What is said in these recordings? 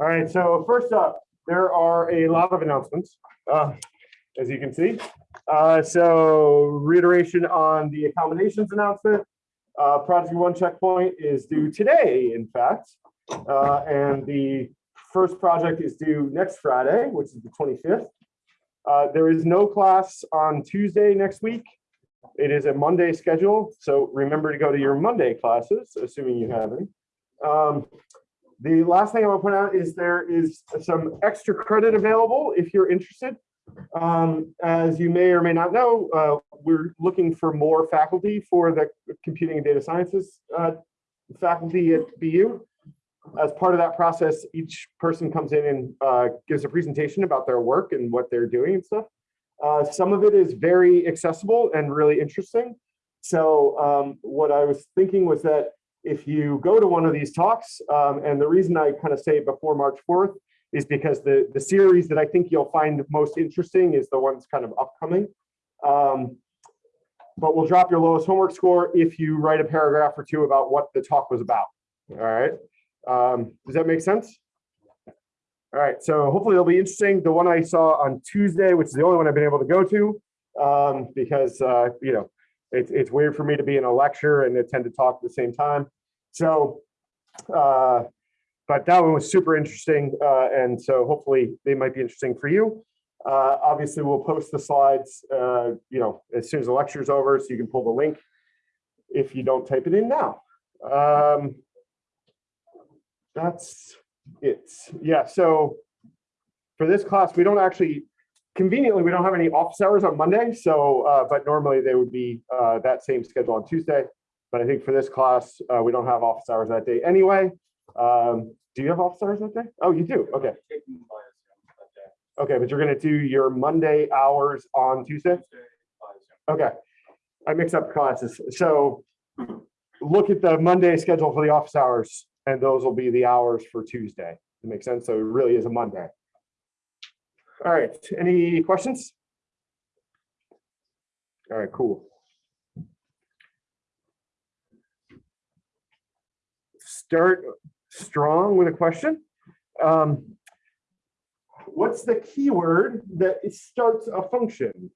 All right, so first up, there are a lot of announcements, uh, as you can see. Uh, So reiteration on the accommodations announcement. Uh, Project One Checkpoint is due today, in fact. Uh, And the first project is due next Friday, which is the 25th. Uh, There is no class on Tuesday next week. It is a Monday schedule, so remember to go to your Monday classes, assuming you have any. Um, the last thing I want to point out is there is some extra credit available if you're interested. Um, as you may or may not know, uh, we're looking for more faculty for the computing and data sciences uh, faculty at BU. As part of that process, each person comes in and uh, gives a presentation about their work and what they're doing and stuff. Uh, some of it is very accessible and really interesting. So um, what I was thinking was that if you go to one of these talks, um, and the reason I kind of say before March 4th is because the, the series that I think you'll find most interesting is the ones kind of upcoming. Um, but we'll drop your lowest homework score if you write a paragraph or two about what the talk was about. All right. Um, does that make sense? All right, so hopefully it'll be interesting. The one I saw on Tuesday, which is the only one I've been able to go to, um, because uh, you know it's it's weird for me to be in a lecture and attend to talk at the same time. So, uh, but that one was super interesting, uh, and so hopefully they might be interesting for you. Uh, obviously, we'll post the slides, uh, you know, as soon as the lecture is over, so you can pull the link if you don't type it in now. Um, that's it. Yeah, so for this class, we don't actually, conveniently, we don't have any office hours on Monday. So, uh, but normally they would be uh, that same schedule on Tuesday. But I think for this class, uh, we don't have office hours that day anyway. Um, do you have office hours that day? Oh, you do. Okay. Okay, but you're going to do your Monday hours on Tuesday? Okay. I mix up classes. So look at the Monday schedule for the office hours and those will be the hours for Tuesday. It makes sense. So it really is a Monday. All right. Any questions? All right, cool. Start strong with a question. Um, what's the keyword that starts a function?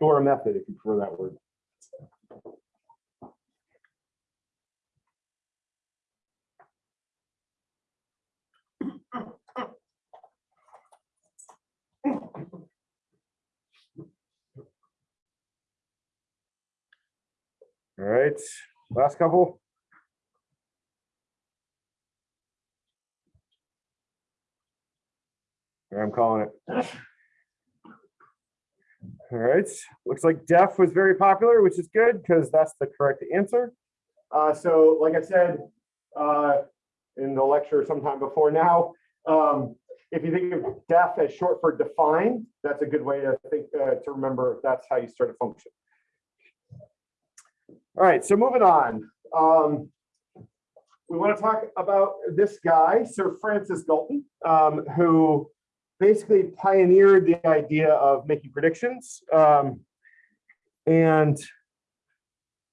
Or a method, if you prefer that word. All right, last couple. I'm calling it. All right, looks like def was very popular, which is good because that's the correct answer. Uh, so like I said uh, in the lecture sometime before now, um, if you think of def as short for defined, that's a good way to think uh, to remember that's how you start a function. All right, so moving on. Um, we want to talk about this guy, Sir Francis Galton, um, who basically pioneered the idea of making predictions. Um, and,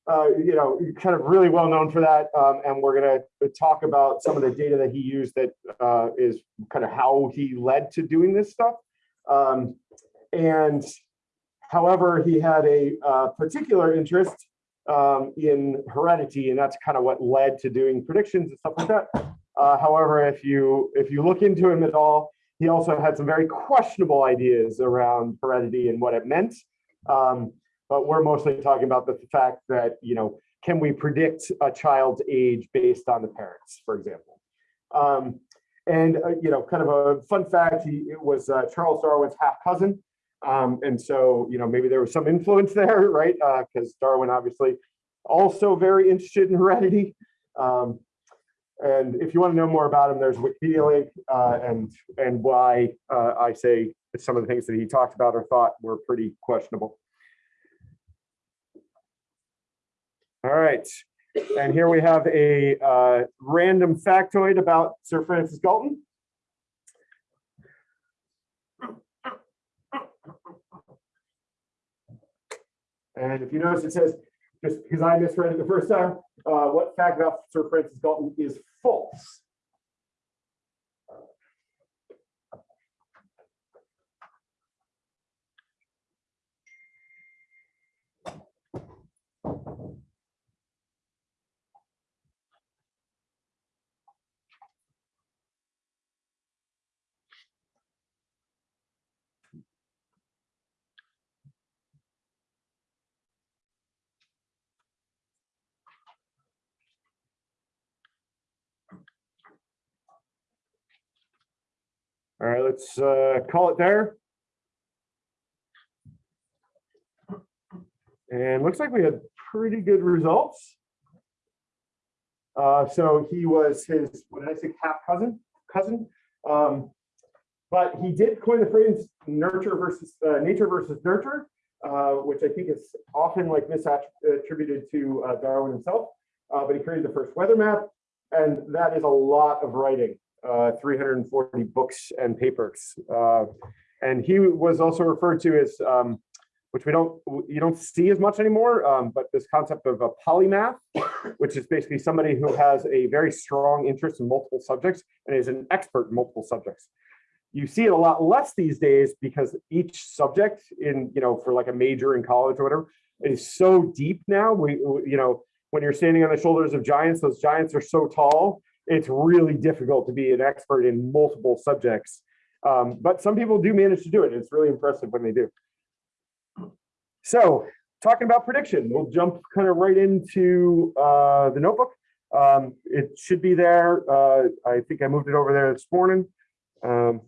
uh, you know, kind of really well known for that. Um, and we're going to talk about some of the data that he used that uh, is kind of how he led to doing this stuff. Um, and however, he had a uh, particular interest um, in heredity, and that's kind of what led to doing predictions and stuff like that. Uh, however, if you if you look into him at all, he also had some very questionable ideas around heredity and what it meant. Um, but we're mostly talking about the fact that, you know, can we predict a child's age based on the parents, for example? Um, and, uh, you know, kind of a fun fact, he it was uh, Charles Darwin's half cousin. Um, and so, you know, maybe there was some influence there, right? Because uh, Darwin obviously also very interested in heredity. Um, And if you want to know more about him, there's Wikipedia link uh, and, and why uh, I say some of the things that he talked about or thought were pretty questionable. All right, and here we have a uh, random factoid about Sir Francis Galton. And if you notice, it says, just because I misread it the first time, uh, what fact about Sir Francis Galton is false? All right, let's uh, call it there. And looks like we had pretty good results. Uh, so he was his, what did I say, half cousin, cousin? Um, but he did coin the phrase nurture versus, uh, nature versus nurture, uh, which I think is often like misattributed to uh, Darwin himself. Uh, but he created the first weather map, and that is a lot of writing uh, 340 books and papers. Uh, and he was also referred to as, um, which we don't, you don't see as much anymore, um, but this concept of a polymath, which is basically somebody who has a very strong interest in multiple subjects and is an expert in multiple subjects. You see it a lot less these days because each subject in, you know, for like a major in college or whatever, is so deep now. We, you know, when you're standing on the shoulders of giants, those giants are so tall it's really difficult to be an expert in multiple subjects. Um, but some people do manage to do it. It's really impressive when they do. So talking about prediction, we'll jump kind of right into uh, the notebook. Um, it should be there. Uh, I think I moved it over there this morning um,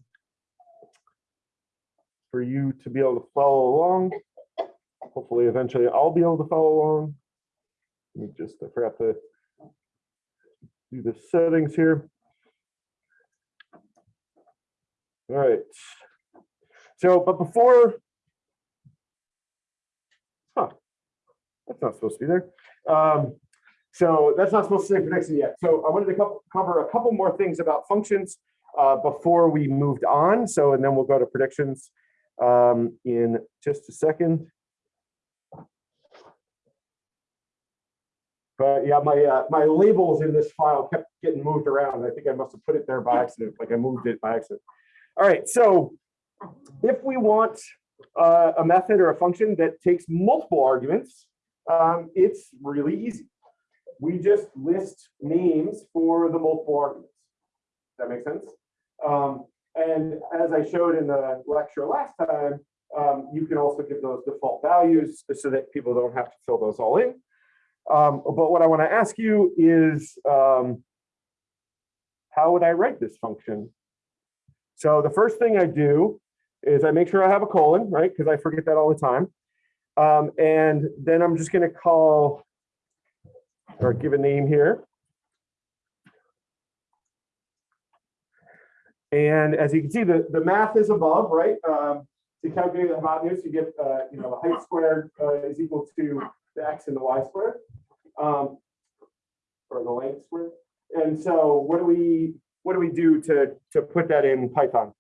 for you to be able to follow along. Hopefully, eventually I'll be able to follow along. Let me just, I forgot to do the settings here. All right. So, but before, huh, that's not supposed to be there. Um, so that's not supposed to say prediction yet. So I wanted to cover a couple more things about functions uh, before we moved on. So, and then we'll go to predictions um, in just a second. But yeah, my uh, my labels in this file kept getting moved around. I think I must have put it there by accident, like I moved it by accident. All right, so if we want uh, a method or a function that takes multiple arguments, um, it's really easy. We just list names for the multiple arguments. Does that make sense? Um, and as I showed in the lecture last time, um, you can also give those default values so that people don't have to fill those all in. Um, but what I want to ask you is, um, how would I write this function? So the first thing I do is I make sure I have a colon, right? Because I forget that all the time. Um, and then I'm just going to call or give a name here. And as you can see, the, the math is above, right? Um, to calculate the hypotenuse, you get, uh, you know, the height squared uh, is equal to the x and the y squared, um, or the length squared. And so what do we what do we do to to put that in Python?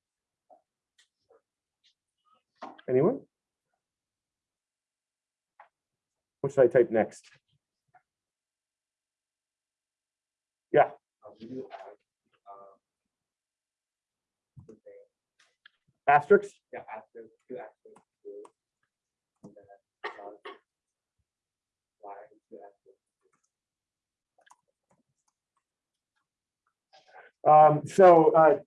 Anyone? What should I type next? Yeah. Asterisks? Yeah, after two axes. and then dot Y two axes. Um, so uh,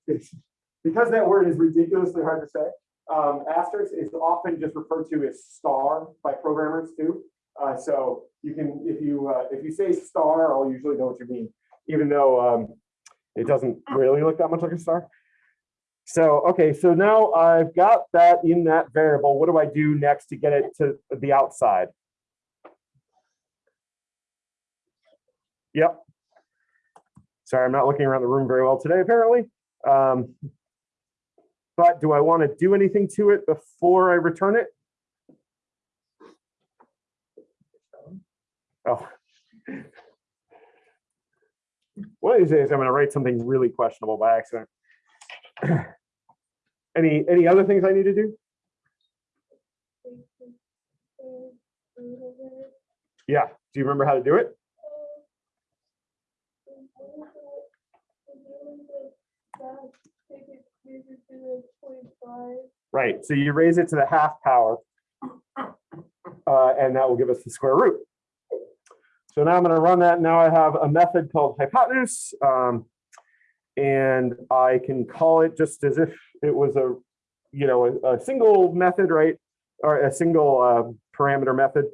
because that word is ridiculously hard to say, um, asterisk is often just referred to as star by programmers too. Uh, so you can, if you uh, if you say star, I'll usually know what you mean, even though um, it doesn't really look that much like a star. So, okay, so now I've got that in that variable. What do I do next to get it to the outside? Yep. Sorry, I'm not looking around the room very well today, apparently. Um, But do I want to do anything to it before I return it? Oh. One of these days, I'm gonna write something really questionable by accident. Any, any other things I need to do? Yeah, do you remember how to do it? Right, so you raise it to the half power. uh, And that will give us the square root. So now I'm gonna run that. Now I have a method called hypotenuse. um, And I can call it just as if it was a, you know, a, a single method, right? Or a single uh, parameter method.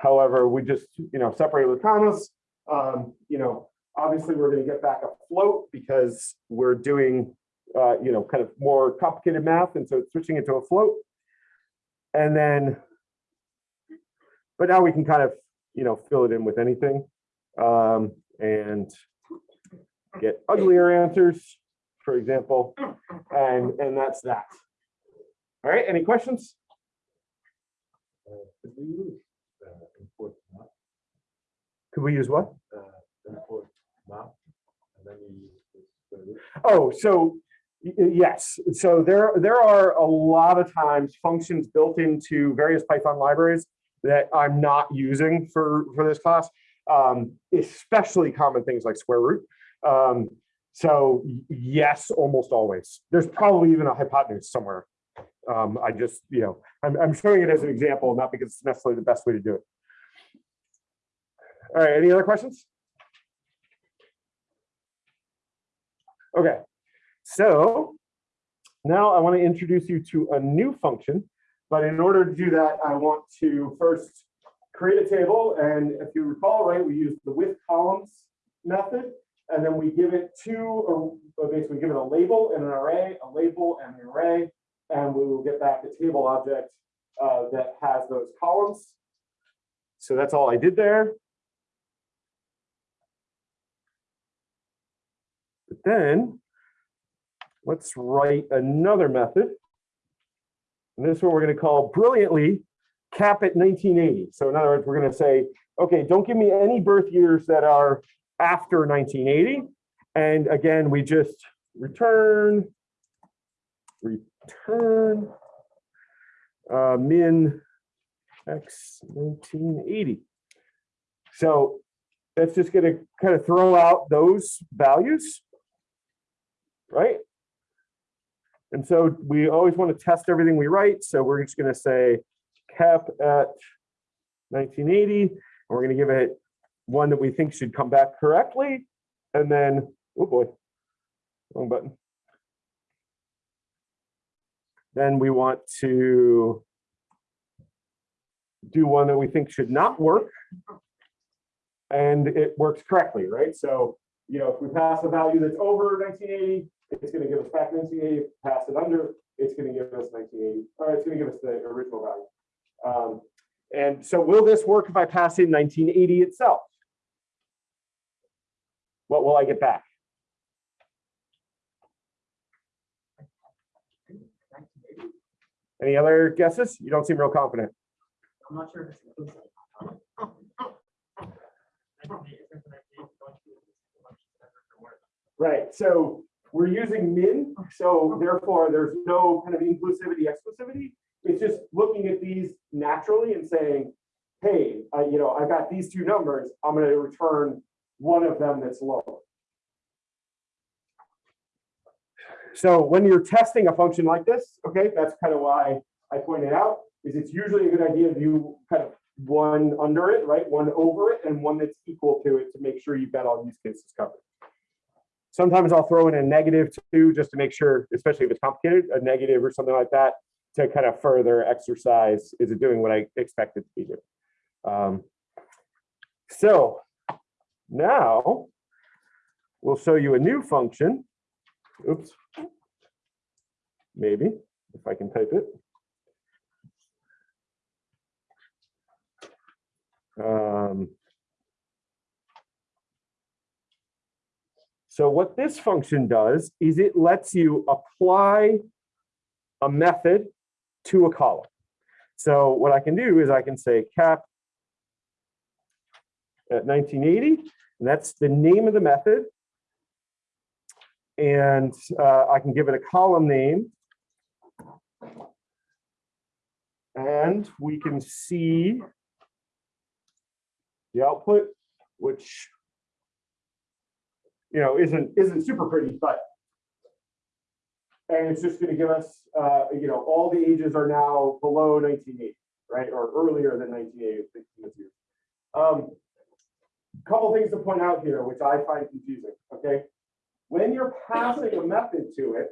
However, we just, you know, separate with commas. Um, You know, obviously, we're gonna get back a float because we're doing uh, you know, kind of more complicated math, and so it's switching it to a float. And then, but now we can kind of, you know, fill it in with anything um, and get uglier answers, for example, and and that's that. All right, any questions? Could we use uh, map, Could we use what? uh, import map, and then you? Oh, so yes, so there, there are a lot of times functions built into various Python libraries that I'm not using for, for this class, um, especially common things like square root. Um, so yes, almost always. There's probably even a hypotenuse somewhere. Um, I just, you know, I'm, I'm showing it as an example, not because it's necessarily the best way to do it. All right, any other questions? Okay, so now I want to introduce you to a new function, but in order to do that, I want to first create a table. And if you recall, right, we use the with columns method, and then we give it two, or or basically give it a label and an array, a label and an array, and we will get back a table object uh, that has those columns. So that's all I did there. Then let's write another method. And this one we're going to call brilliantly cap at 1980. So in other words, we're going to say, okay, don't give me any birth years that are after 1980. And again, we just return, return uh, min x 1980. So that's just going to kind of throw out those values right? And so we always want to test everything we write. So we're just going to say cap at 1980. And we're going to give it one that we think should come back correctly. And then, oh boy, wrong button. Then we want to do one that we think should not work. And it works correctly, right? So, you know, if we pass a value that's over 1980, it's going to give us back 1980. If we pass it under, it's going to give us 1980, or it's going to give us the original value. Um, and so will this work if I pass in 1980 itself? What will I get back? Any other guesses? You don't seem real confident. I'm not sure if it's inclusive. Right, so we're using min, so therefore there's no kind of inclusivity, exclusivity. It's just looking at these naturally and saying, hey, uh, you know, I've got these two numbers, I'm gonna return one of them that's lower. So when you're testing a function like this, okay, that's kind of why I pointed out, is it's usually a good idea to do kind of one under it, right? One over it and one that's equal to it to make sure you've got all use cases covered. Sometimes I'll throw in a negative too, just to make sure, especially if it's complicated, a negative or something like that, to kind of further exercise, is it doing what I expect it to be doing? Um, so now we'll show you a new function. Oops. Maybe, if I can type it. Um, So what this function does is it lets you apply a method to a column. So what I can do is I can say cap at 1980, and that's the name of the method. And uh, I can give it a column name. And we can see the output, which you know, isn't, isn't super pretty, but and it's just gonna give us, uh, you know, all the ages are now below nineteen eighty, right, or earlier than nineteen eighty. Um, couple things to point out here, which I find confusing, okay? When you're passing a method to it,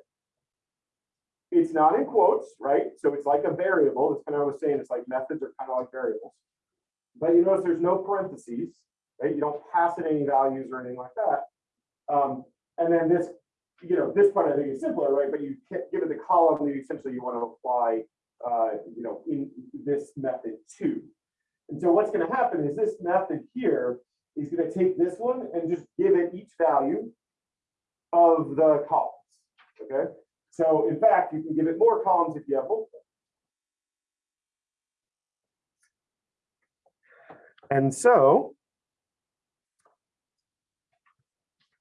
it's not in quotes, right? So it's like a variable. That's kind of what I was saying. It's like methods are kind of like variables. But you notice there's no parentheses, right? You don't pass it any values or anything like that. Um, and then this, you know, this part I think is simpler, right? But you give it the column that you essentially you want to apply, uh, you know, in this method to. And so what's going to happen is this method here is going to take this one and just give it each value of the columns. Okay. So in fact, you can give it more columns if you have multiple. And so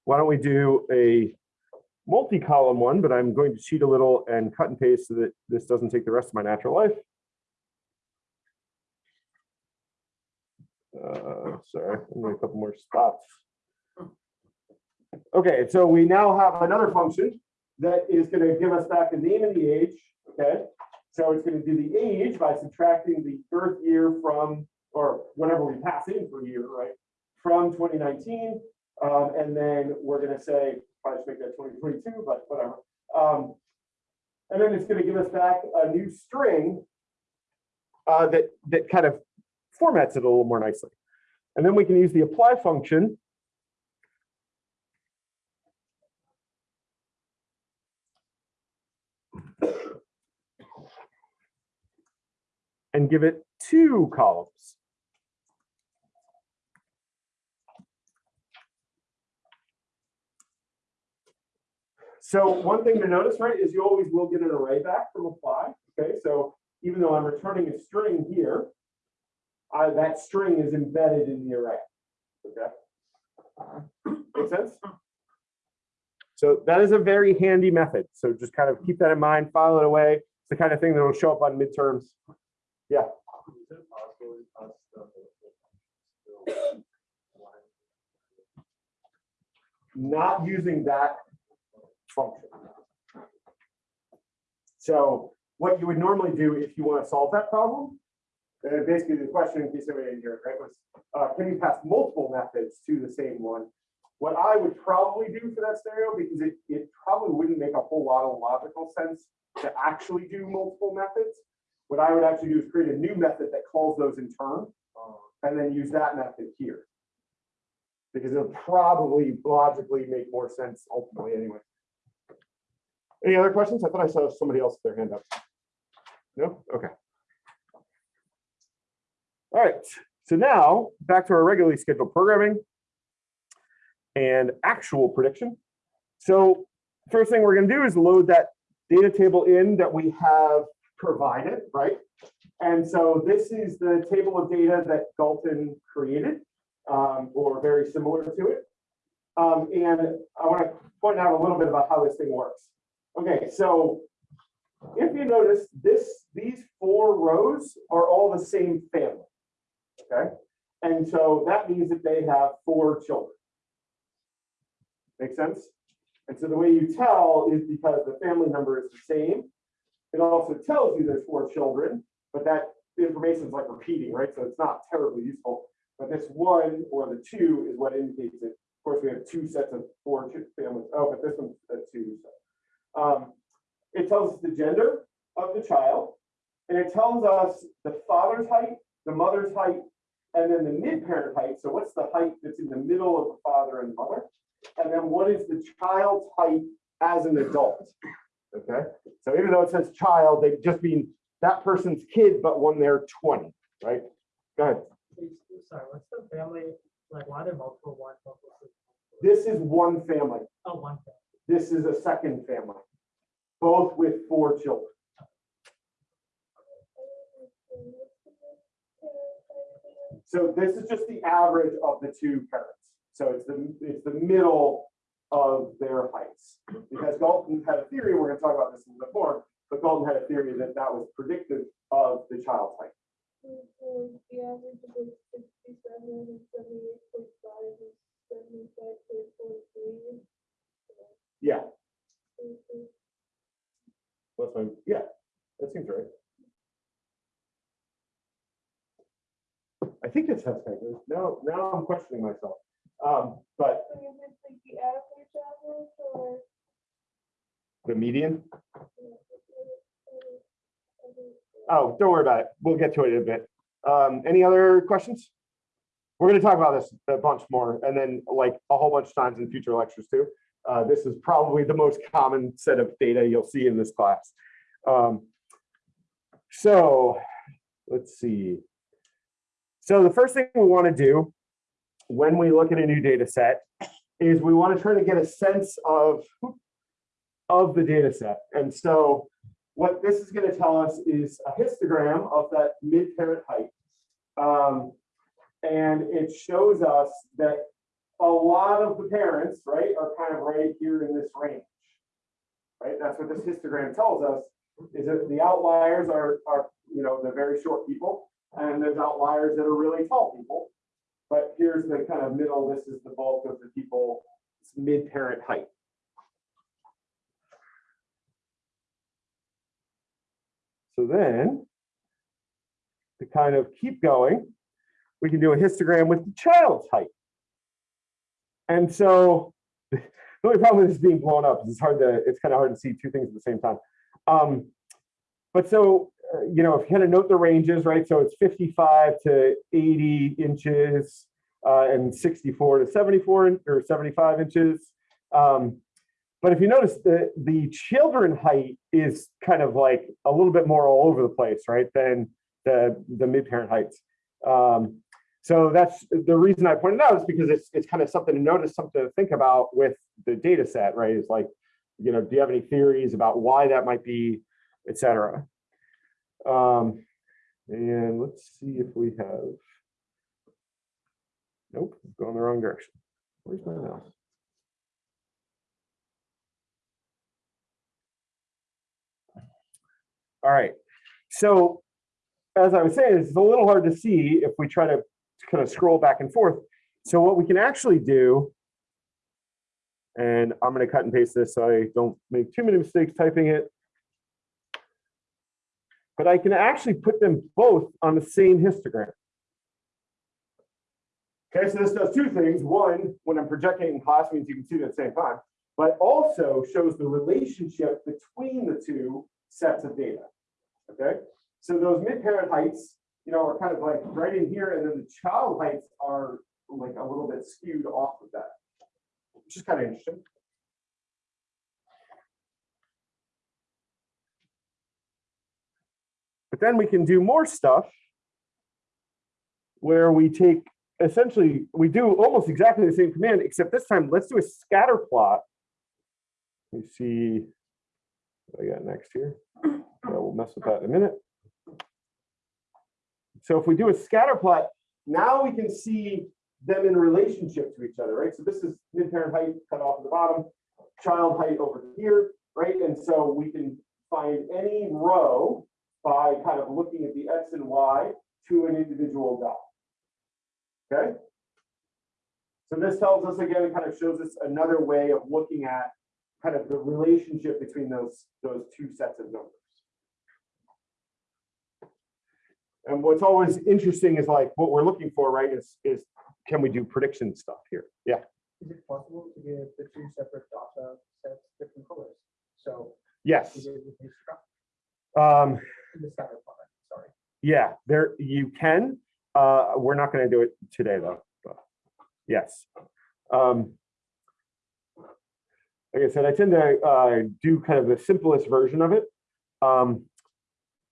why don't we do a multi-column one, but I'm going to cheat a little and cut and paste so that this doesn't take the rest of my natural life. Uh, sorry, a couple more spots. Okay, so we now have another function that is gonna give us back the name and the age, okay? So it's gonna do the age by subtracting the birth year from, or whatever we pass in for year, right? From 2019, um, and then we're gonna say, probably should make that 2022, but whatever. Um, and then it's gonna give us back a new string uh, that, that kind of formats it a little more nicely. And then we can use the apply function and give it two columns. So one thing to notice, right, is you always will get an array back from apply. Okay, so even though I'm returning a string here, uh, that string is embedded in the array. Okay. Make sense? So that is a very handy method. So just kind of keep that in mind, file it away. It's the kind of thing that will show up on midterms. Is it possible to pass the- the- not using that function. So what you would normally do if you want to solve that problem, uh, basically the question in case hear it, right, was, uh, can you pass multiple methods to the same one? What I would probably do for that scenario, because it, it probably wouldn't make a whole lot of logical sense to actually do multiple methods. What I would actually do is create a new method that calls those in turn, and then use that method here. Because it'll probably logically make more sense ultimately anyway. Any other questions? I thought I saw somebody else with their hand up. No? Okay. All right, so now back to our regularly scheduled programming and actual prediction. So first thing we're gonna do is load that data table in that we have provided, right? And so this is the table of data that Galton created, um, or very similar to it. Um, and I want to point out a little bit about how this thing works. Okay, so if you notice, this, these four rows are all the same family. Okay, and so that means that they have four children. Make sense? And so the way you tell is because the family number is the same. It also tells you there's four children, but that information is like repeating, right? So it's not terribly useful. But this one or the two is what indicates it. Of course, we have two sets of four families. Oh, but this one's a two. So. Um, it tells us the gender of the child, and it tells us the father's height, the mother's height, and then the mid-parent height. So what's the height that's in the middle of the father and mother? And then what is the child's height as an adult? Okay, so even though it says child, they just mean that person's kid, but when they're 20, right? Go ahead. Sorry, what's the family, like, why are there multiple ones, multiple This is one family. Oh, one. This is a second family, both with four children. So this is just the average of the two parents. So it's the, it's the middle of their heights. Because Galton had a theory, we're gonna talk about this in the more, but Galton had a theory that that was predictive of the child's height. Yeah, that's my, yeah, that seems right. I think it's it's now, now I'm questioning myself. Um, but So is it like the average average or? the median, uh, oh, don't worry about it. We'll get to it in a bit. Um, any other questions? We're gonna talk about this a bunch more and then like a whole bunch of times in future lectures too. Uh, this is probably the most common set of data you'll see in this class. Um, so let's see. So the first thing we want to do when we look at a new data set is we want to try to get a sense of of the data set. And so what this is going to tell us is a histogram of that mid-parent height. Um, and it shows us that a lot of the parents, right, are kind of right here in this range. Right, that's what this histogram tells us, is that the outliers are, are, you know, the very short people, and there's outliers that are really tall people. But here's the kind of middle, this is the bulk of the people, it's mid-parent height. So then, to kind of keep going, we can do a histogram with the child's height. And so the only problem with this being blown up is it's hard to, it's kind of hard to see two things at the same time. Um, but so, uh, you know, if you kind of note the ranges, right? So it's 55 to 80 inches uh, and 64 to 74 or 75 inches. Um, but if you notice the the children height is kind of like a little bit more all over the place, right? Than the the mid parent heights. Um, so that's the reason I pointed out is because it's it's kind of something to notice, something to think about with the data set, right? Is like, you know, do you have any theories about why that might be, et cetera? Um, and let's see if we have. Nope, going the wrong direction. Where's my mouse? All right, so as I was saying, it's a little hard to see if we try to kind of scroll back and forth. So what we can actually do, and I'm going to cut and paste this so I don't make too many mistakes typing it. But I can actually put them both on the same histogram. Okay, so this does two things. One, when I'm projecting in class means you can see it at the same time, but also shows the relationship between the two sets of data. Okay, so those mid-parent heights, you know, are kind of like right in here, and then the child heights are like a little bit skewed off of that, which is kind of interesting. But then we can do more stuff where we take essentially, we do almost exactly the same command, except this time, let's do a scatter plot. Let me see what I got next here. Yeah, We'll mess with that in a minute. So if we do a scatter plot, now we can see them in relationship to each other, right? So this is mid-parent height cut off at the bottom, child height over here, right? And so we can find any row by kind of looking at the X and Y to an individual dot. Okay? So this tells us again, it kind of shows us another way of looking at kind of the relationship between those, those two sets of numbers. And what's always interesting is like, what we're looking for, right, is, is can we do prediction stuff here? Yeah, Is it possible to give the two separate data sets different colors? So yes. is it with the Um, the scatter plot, sorry. yeah, there, you can. Uh, we're not gonna do it today, though. but Yes. Um, Like I said, I tend to uh, do kind of the simplest version of it. Um,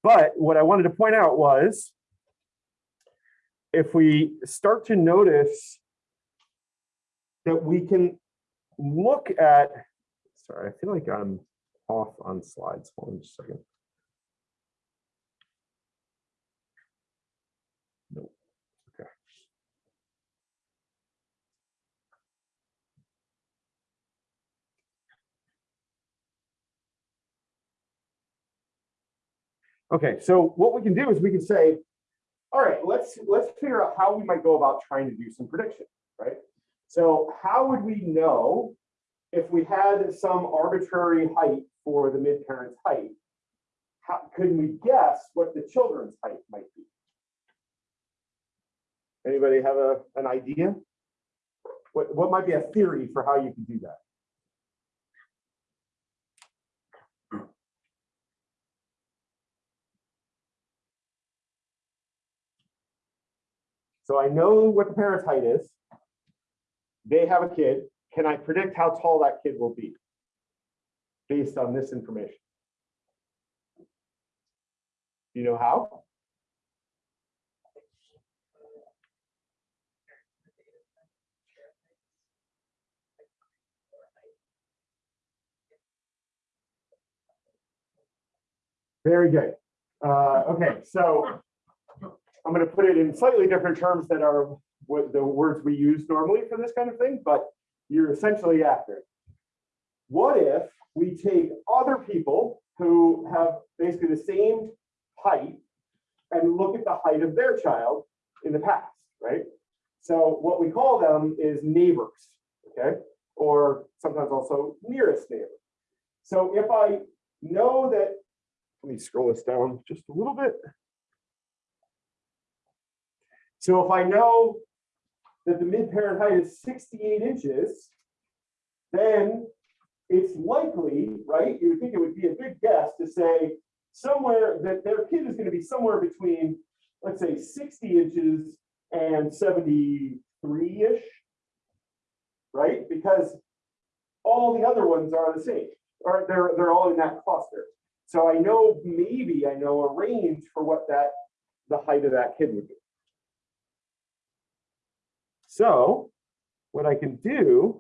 But what I wanted to point out was if we start to notice that we can look at, sorry, I feel like I'm off on slides. Hold on just a second. Okay, so what we can do is we can say, all right, let's, let's figure out how we might go about trying to do some prediction, right? So how would we know if we had some arbitrary height for the mid-parent's height? How, could we guess what the children's height might be? Anybody have a, an idea? What, what might be a theory for how you could do that? So I know what the parent's height is. They have a kid. Can I predict how tall that kid will be? Based on this information? Do you know how? Very good. Uh, okay, so I'm going to put it in slightly different terms that are what the words we use normally for this kind of thing, but you're essentially accurate. What if we take other people who have basically the same height and look at the height of their child in the past, right? So what we call them is neighbors, okay? Or sometimes also nearest neighbor. So if I know that, let me scroll this down just a little bit. So if I know that the mid-parent height is 68 inches, then it's likely, right? You would think it would be a good guess to say somewhere that their kid is going to be somewhere between, let's say, 60 inches and 73-ish, right? Because all the other ones are the same, or they're, they're all in that cluster. So I know, maybe I know a range for what that, the height of that kid would be. So what I can do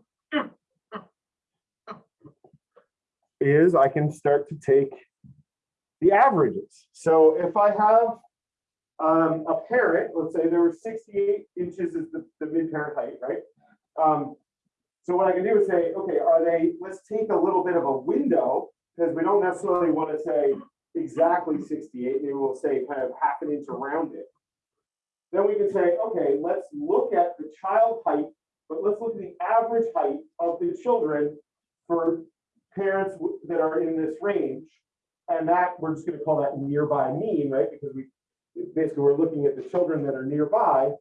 is I can start to take the averages. So if I have um, a parent, let's say there were 68 inches is the, the mid-parent height, right? Um, so what I can do is say, okay, are they, let's take a little bit of a window because we don't necessarily want to say exactly 68, maybe we'll say kind of half an inch around it. Then we can say, okay, let's look at the child height, but let's look at the average height of the children for parents that are in this range. And that, we're just gonna call that nearby mean, right? Because we, basically, we're looking at the children that are nearby.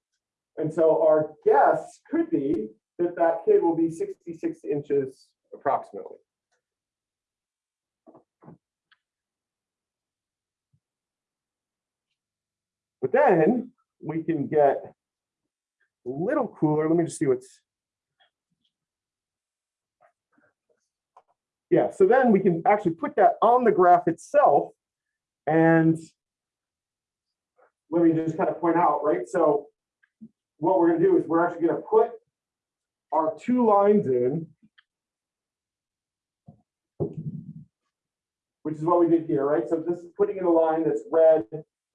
And so our guess could be that that kid will be 66 inches approximately. But then we can get a little cooler. Let me just see what's. Yeah, so then we can actually put that on the graph itself. And let me just kind of point out, right? So what we're gonna do is we're actually gonna put our two lines in. Which is what we did here, right? So this is putting in a line that's red,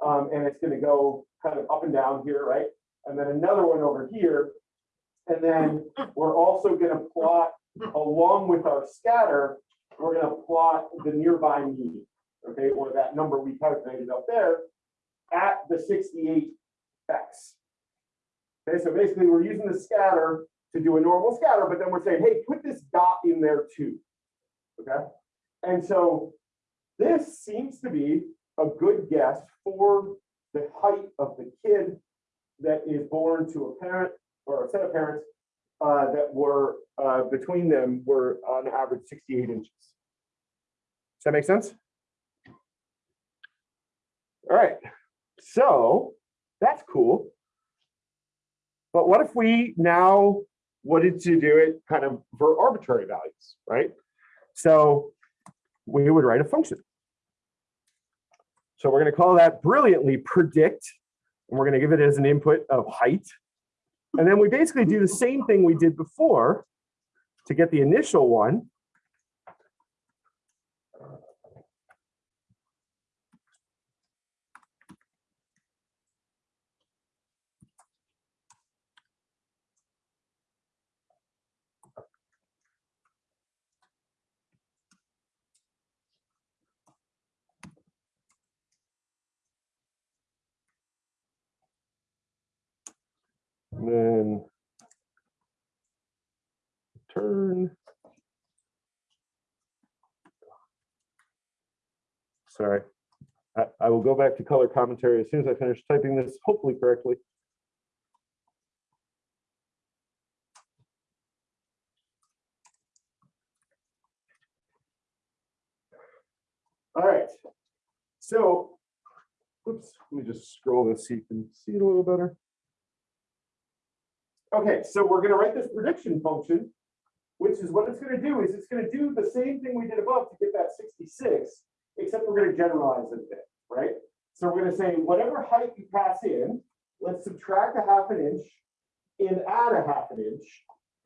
um, and it's gonna go kind of up and down here, right? And then another one over here. And then we're also gonna plot along with our scatter, we're gonna plot the nearby mean, okay, or that number we calculated up there at the sixty-eight X. Okay, so basically, we're using the scatter to do a normal scatter, but then we're saying, hey, put this dot in there too. Okay, and so this seems to be a good guess for the height of the kid that is born to a parent or a set of parents uh, that were uh, between them were on average 68 inches. Does that make sense? All right, so that's cool. But what if we now wanted to do it kind of for arbitrary values, right? So we would write a function. So we're going to call that brilliantly predict, and we're going to give it as an input of height. And then we basically do the same thing we did before to get the initial one. And then turn. Sorry. I, I will go back to color commentary as soon as I finish typing this, hopefully correctly. All right. So, oops, let me just scroll this so you can see it a little better. Okay, so we're gonna write this prediction function, which is what it's gonna do is it's gonna do the same thing we did above to get that sixty-six, except we're gonna generalize it a bit, right? So we're gonna say whatever height you pass in, let's subtract a half an inch and add a half an inch,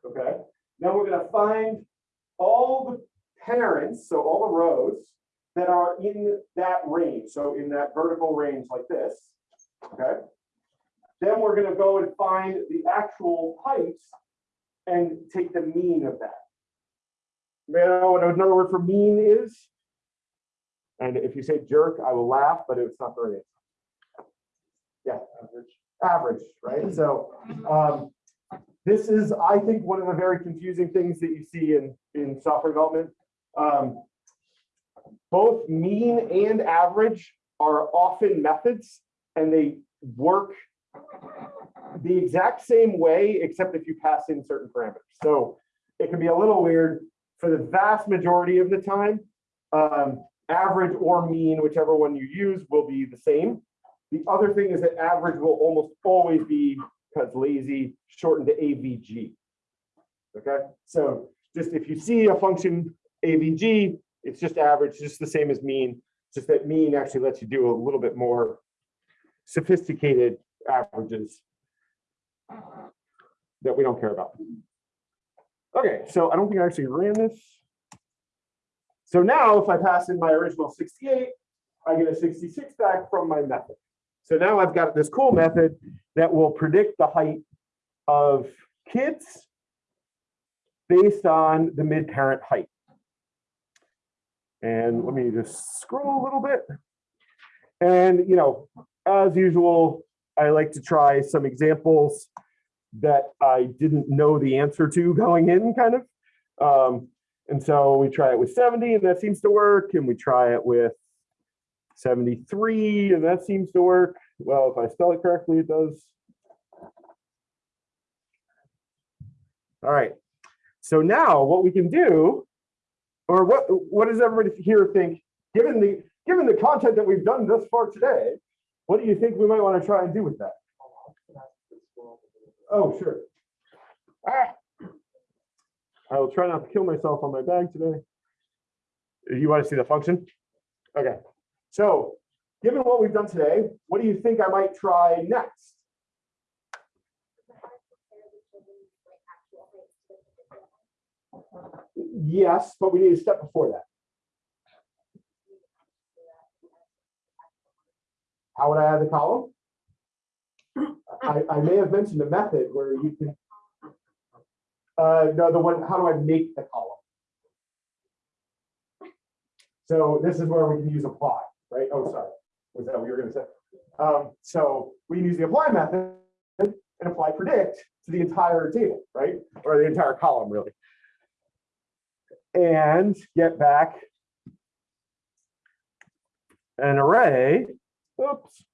okay? Now we're gonna find all the parents, so all the rows that are in that range, so in that vertical range like this, okay? Then we're gonna go and find the actual heights and take the mean of that. You know what another word for mean is? And if you say jerk, I will laugh, but it's not the right. Yeah, average. Average, right? So um, this is, I think, one of the very confusing things that you see in, in software development. Um, both mean and average are often methods and they work the exact same way, except if you pass in certain parameters. So it can be a little weird for the vast majority of the time. Um, average or mean, whichever one you use, will be the same. The other thing is that average will almost always be, because lazy, shortened to AVG. Okay, so just if you see a function AVG, it's just average, just the same as mean. Just that mean actually lets you do a little bit more sophisticated averages that we don't care about. Okay, so I don't think I actually ran this. So now if I pass in my original 68, I get a 66 back from my method. So now I've got this cool method that will predict the height of kids based on the mid-parent height. And let me just scroll a little bit. And, you know, as usual, I like to try some examples that I didn't know the answer to going in kind of. Um, and so we try it with 70 and that seems to work. And we try it with 73 and that seems to work. Well, if I spell it correctly, it does. All right. So now what we can do, or what, what does everybody here think, given the, given the content that we've done thus far today, what do you think we might want to try and do with that? Oh, sure. Ah. I will try not to kill myself on my bag today. You want to see the function? Okay. So given what we've done today, what do you think I might try next? Yes, but we need a step before that. How would I add the column? I, I may have mentioned a method where you can. Uh, no, the one, how do I make the column? So this is where we can use apply, right? Oh, sorry. Was that what you were gonna say? Um, so we can use the apply method and apply predict to the entire table, right? Or the entire column, really. And get back an array. Oops.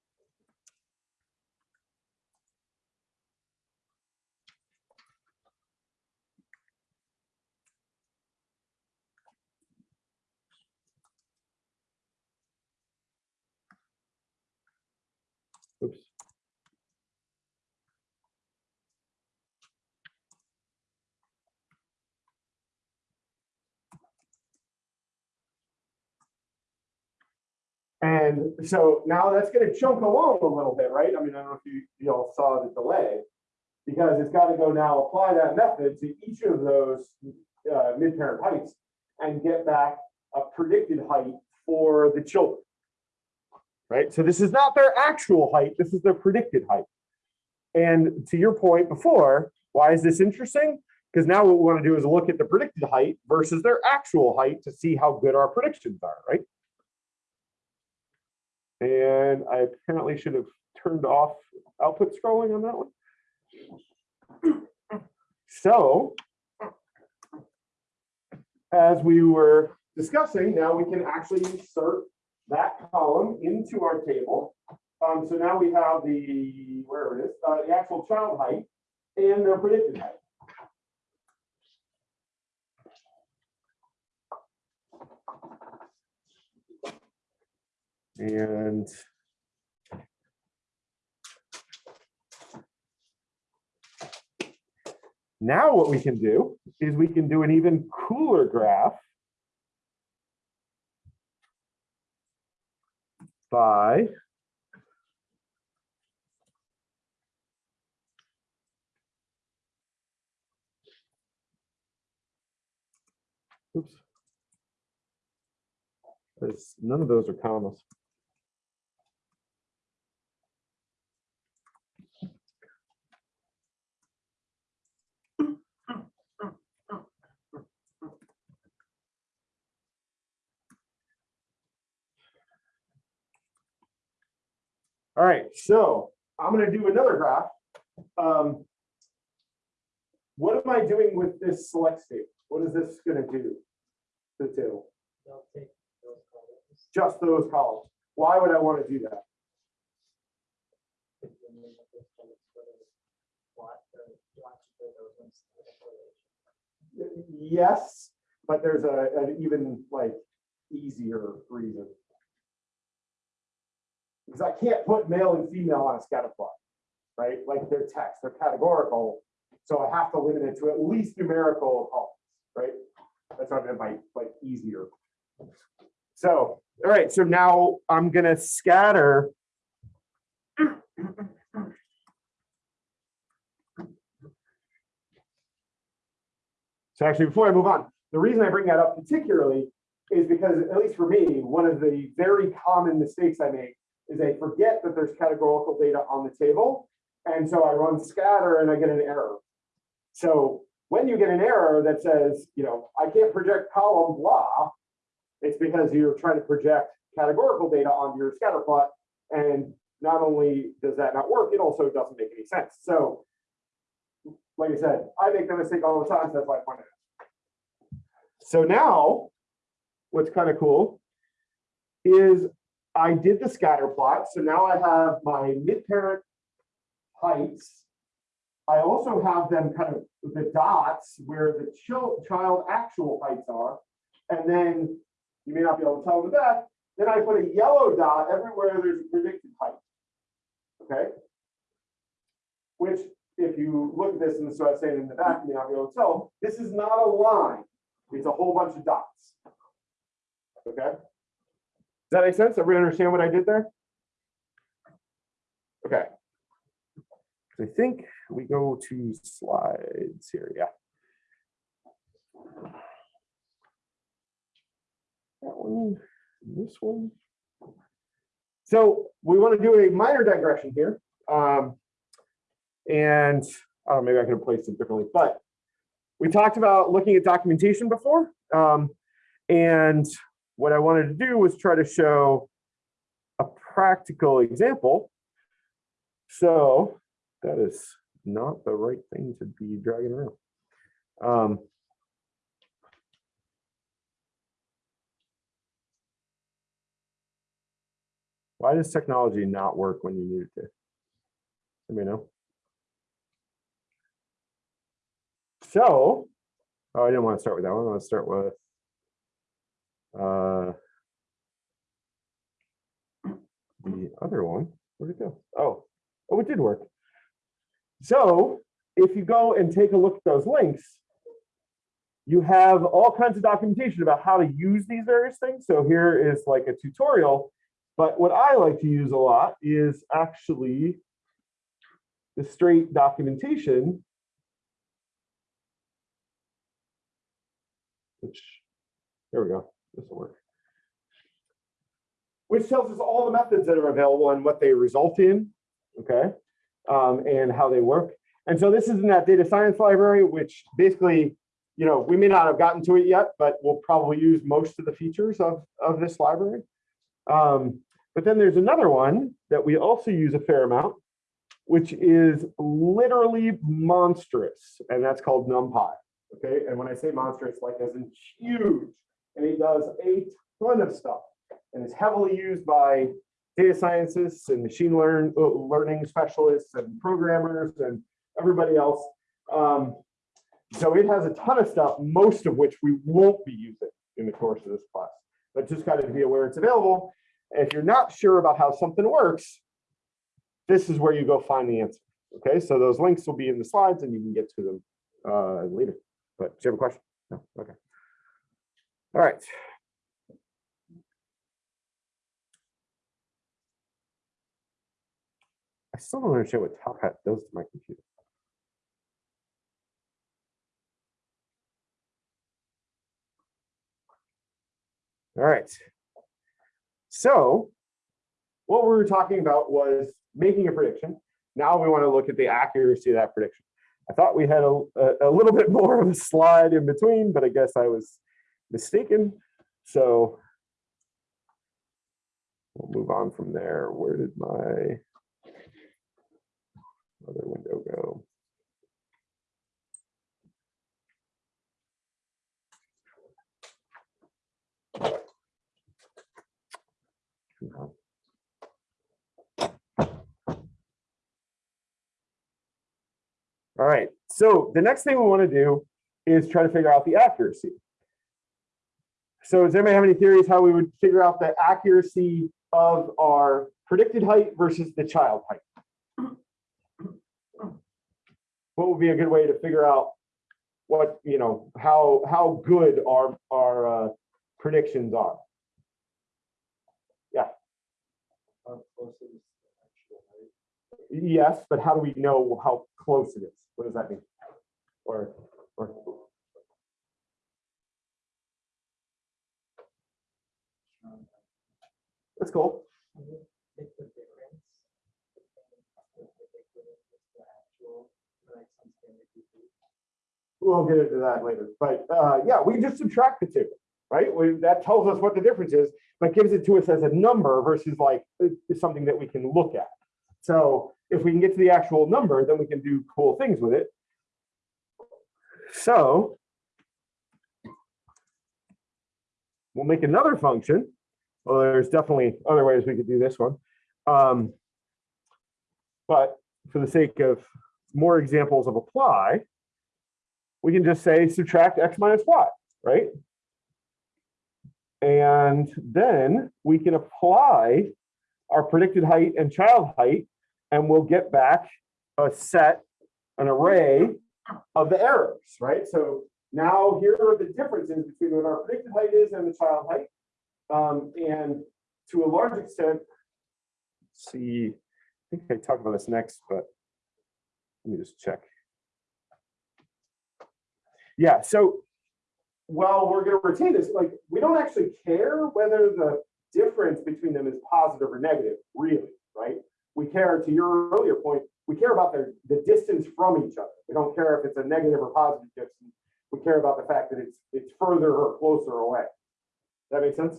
And so now that's gonna chunk along a little bit, right? I mean, I don't know if you, you all saw the delay. Because it's got to go now apply that method to each of those uh, mid-parent heights and get back a predicted height for the children. Right, so this is not their actual height, this is their predicted height. And to your point before, why is this interesting? Because now what we want to do is look at the predicted height versus their actual height to see how good our predictions are, right? And I apparently should have turned off output scrolling on that one. So as we were discussing, now we can actually insert that column into our table. Um, so now we have the, where it is, uh, the actual child height and their predicted height. And now what we can do is we can do an even cooler graph by Oops. None of those are commas. All right, so I'm gonna do another graph. Um, What am I doing with this select state? What is this gonna do? to The table, They'll take those columns. just those columns. Why would I want to do that? put them in with those columns for the plot, or watch for those ones that are correlation. Yes, but there's a, an even like easier reason. Because I can't put male and female on a scatter plot, right? Like they're text, they're categorical. So I have to limit it to at least numerical columns, right? That's I meant by like easier. So, all right, so now I'm gonna scatter. So actually, before I move on, the reason I bring that up particularly is because, at least for me, one of the very common mistakes I make is I forget that there's categorical data on the table. And so I run scatter and I get an error. So when you get an error that says, you know, I can't project column blah, it's because you're trying to project categorical data onto your scatter plot. And not only does that not work, it also doesn't make any sense. So like I said, I make that mistake all the time, so that's why I pointed. So now, what's kind of cool is I did the scatter plot. So now I have my mid-parent heights. I also have them kind of the dots where the chil- child actual heights are. And then you may not be able to tell in the back, then I put a yellow dot everywhere there's a predicted height. Okay? Which, if you look at this and so I was saying in the back, you may not be able to tell, this is not a line. It's a whole bunch of dots. Okay? Does that make sense? Everybody understand what I did there? Okay. I think we go to slides here, yeah. That one, this one. So we want to do a minor digression here. Um, and oh, maybe I could have placed it differently, but we talked about looking at documentation before. Um, and what I wanted to do was try to show a practical example. So that is not the right thing to be dragging around. Um, why does technology not work when you need it to? Let me know. So, oh, I didn't want to start with that one. I want to start with uh, the other one. Where'd it go? Oh, oh, it did work. So if you go and take a look at those links, you have all kinds of documentation about how to use these various things. So here is like a tutorial, but what I like to use a lot is actually the straight documentation, which, there we go, this will work. Which tells us all the methods that are available and what they result in, okay? Um, and how they work. And so this is in that data science library, which basically, you know, we may not have gotten to it yet, but we'll probably use most of the features of, of this library. Um, but then there's another one that we also use a fair amount, which is literally monstrous, and that's called NumPy. Okay, and when I say monstrous, like as in huge, and it does a ton of stuff, and it's heavily used by data scientists and machine learn uh, learning specialists and programmers and everybody else. Um, so it has a ton of stuff, most of which we won't be using in the course of this class, but just kind of be aware it's available. If you're not sure about how something works, this is where you go find the answer. Okay, so those links will be in the slides and you can get to them uh, later. But do you have a question? No, okay. All right. I still don't understand what Top Hat does to my computer. All right. So what we were talking about was making a prediction. Now we want to look at the accuracy of that prediction. I thought we had a, a, a little bit more of a slide in between, but I guess I was mistaken. So we'll move on from there. Where did my other window go? All right, so the next thing we want to do is try to figure out the accuracy. So does anybody have any theories how we would figure out the accuracy of our predicted height versus the child height? What would be a good way to figure out what, you know, how, how good our, our uh, predictions are? How close is the actual height? Yes, but how do we know how close it is? What does that mean? Or, or, Um, that's cool. can you Take the difference. between the predicted and the actual, like some standard deviation? We'll get into that later, but uh, yeah, we just subtract the two, right? We, that tells us what the difference is, but gives it to us as a number versus like it's something that we can look at. So if we can get to the actual number, then we can do cool things with it. So we'll make another function. Well, there's definitely other ways we could do this one. Um, but for the sake of more examples of apply, we can just say subtract x minus y, right? And then we can apply our predicted height and child height, and we'll get back a set, an array of the errors, right? So now here are the differences between what our predicted height is and the child height. Um, and to a large extent, see, I think I talk about this next, but let me just check. Yeah, so while we're gonna retain this, like, we don't actually care whether the difference between them is positive or negative, really, right? We care, to your earlier point, we care about the, the distance from each other. We don't care if it's a negative or positive distance. We care about the fact that it's, it's further or closer away. That makes sense?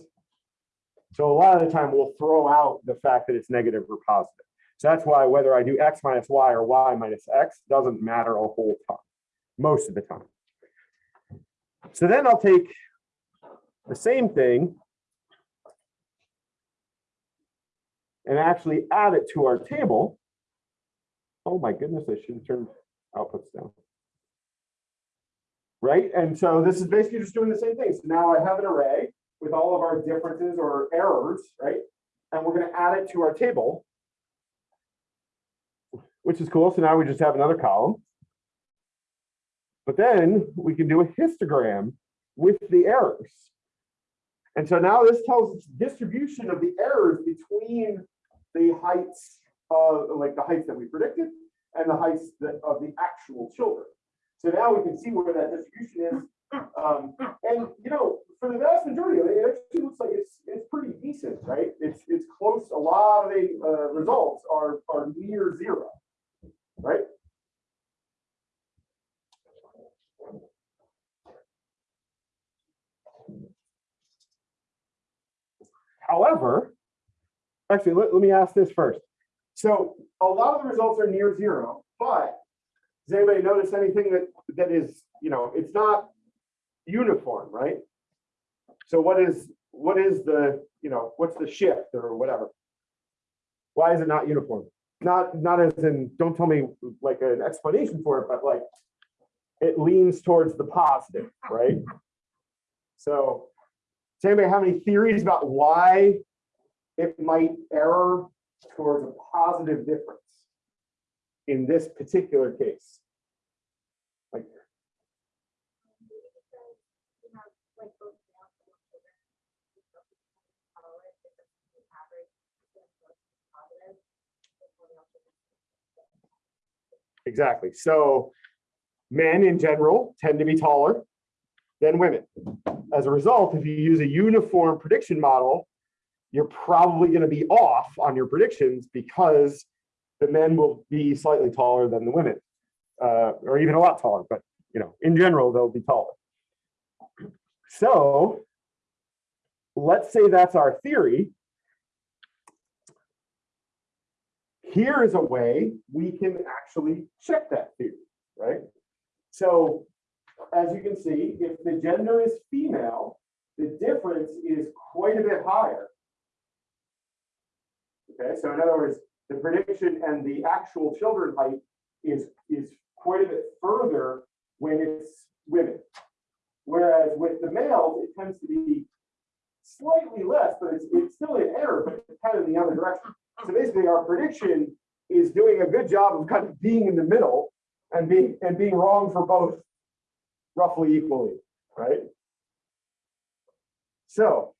So a lot of the time, we'll throw out the fact that it's negative or positive. So that's why whether I do X minus Y or Y minus X doesn't matter a whole ton, most of the time. So then I'll take the same thing and actually add it to our table. Oh my goodness, I should have turned outputs down. Right, and so this is basically just doing the same thing. So now I have an array with all of our differences or errors, right? And we're gonna add it to our table. Which is cool, so now we just have another column. But then we can do a histogram with the errors. And so now this tells us distribution of the errors between the heights of, like the heights that we predicted and the heights that- of the actual children. So now we can see where that distribution is. Um, and you know, for the vast majority of it, it actually looks like it's, it's pretty decent, right? It's, it's close, a lot of the, uh, results are, are near zero, right? However, actually, let, let me ask this first. So a lot of the results are near zero, but does anybody notice anything that, that is, you know, it's not uniform, right? So what is, what is the, you know, what's the shift or whatever? Why is it not uniform? Not, not as in, don't tell me like an explanation for it, but like it leans towards the positive, right? So does anybody have any theories about why it might error towards a positive difference in this particular case? Like, exactly. So men in general tend to be taller than women. As a result, if you use a uniform prediction model, you're probably going to be off on your predictions because the men will be slightly taller than the women, uh, or even a lot taller, but you know, in general, they'll be taller. So let's say that's our theory. Here is a way we can actually check that theory, right? So as you can see, if the gender is female, the difference is quite a bit higher. Okay, so in other words, the prediction and the actual children height is, is quite a bit further when it's women. Whereas with the males, it tends to be slightly less, but it's, it's still an error, but it's kind of in the other direction. So basically our prediction is doing a good job of kind of being in the middle and being, and being wrong for both roughly equally, right? So,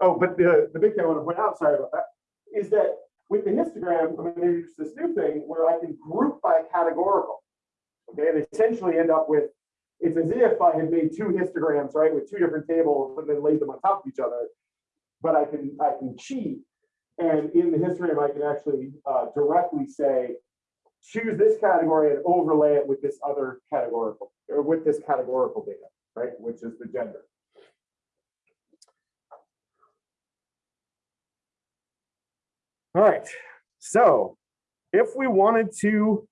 oh, but the, the big thing I want to point out, sorry about that, is that with the histogram, I'm going to introduce this new thing where I can group by categorical. Okay, and essentially end up with, it's as if I had made two histograms, right, with two different tables and then laid them on top of each other. But I can, I can cheat. And in the histogram, I can actually uh, directly say, choose this category and overlay it with this other categorical, or with this categorical data, right, which is the gender. All right, so if we wanted to